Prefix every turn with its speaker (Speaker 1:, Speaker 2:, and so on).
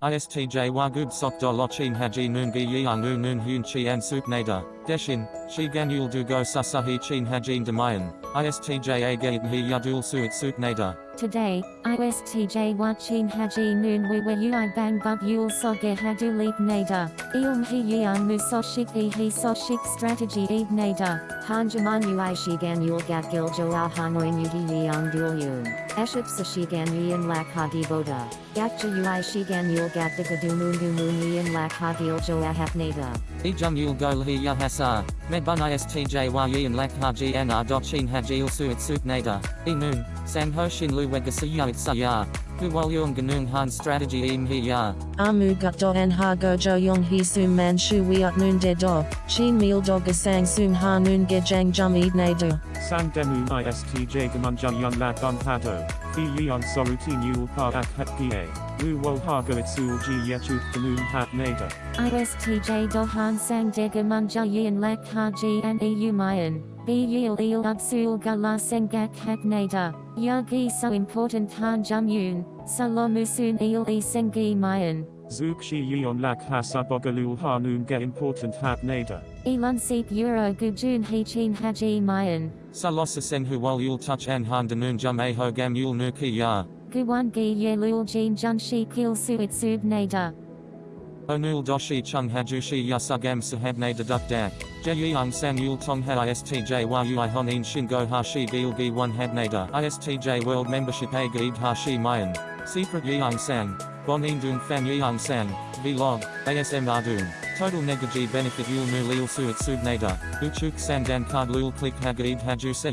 Speaker 1: ISTJ Wagub Sok Do Lochin Haji Noon Gi Yang Nu Noon Hyun Chi An Sup Nada, Deshin, Shi Ganul Dugo Sasahi Chin Hajin Demayan, ISTJ Agaid Hi Yadul Suit Sup Nada.
Speaker 2: Today, ISTJ Wachin Haji Noon Wiwa Ui Bang Bug Yul Soge Hadu Leap Nada, Ilm Hi Yang Musoshik E Hi Soshik Strategy Eve Nada,
Speaker 3: Hanjaman Ui Shigan Yul Gat Gil Joao Hanoi Mugi Yang Dul Yun, Eship Sashigan Yin Lak Hagi Boda, Ui Shigan Yul Gat Digadu Mungu Mun Yin Lak Hagil Joa Hapnada.
Speaker 1: Ejum Yul Go Hi Yahasa, Medbun ISTJ Yin Lak Haji Anar Dochin Haji Suit Sup Nada, E Noon, San Ho Shin Lu Wegasiya Itsaya, Huwal Yung Ganung Han Strategy Im Hi Ya.
Speaker 4: Amu gut do en ha go jo yong he sum man shu wiat noon de do, chin meal do gasang sum ha noon ge jang jum eid ne do.
Speaker 5: Sang Demu ISTJ Gamunja Yun Lat Bun Hado, Fi Yeon Sorutin Yul Pa Ak Het Pa, Wu Wo Hago Itsul Ji Yechuk Ganun Hat Nada.
Speaker 2: ISTJ Dohan Sang Dega Munja Yin Lak Haji and EU Mayan, B Yil Il Upsul Gala Sengak Hap Nada, Yagi So Important Han Jum Yun, Salomusun Il E Sengi Mayan.
Speaker 5: Zook Shi Yeon Lak Hasabogalul Hanun Ge Important Hat Nada.
Speaker 2: Elon Seep Euro Gujun Hechin Haji Mayan.
Speaker 1: Salosa Sen Huwal Yul Touch An Han Danun Jum Yul Nu Ki Ya.
Speaker 2: Guwan Gi Yelul Jin Junshi Kil Suit Sub Nada.
Speaker 1: Onul Doshi Chung Hajushi Yasugam Sahabne Deduk Dak, Jeyang Sang Yul Tong Ha ISTJ Ui Honin Shingo Hashi Gil Gi 1 Habnada ISTJ World Membership A Gib Hashi Mayan, Secret Yang Sang, Bonin Dung Fan Yang Sang, Vlog, ASM Ardun, Total Negaji Benefit Yul Nu Lil Suit Subnada, Uchuk Sandan Card Lul Click Hagib Haju Se.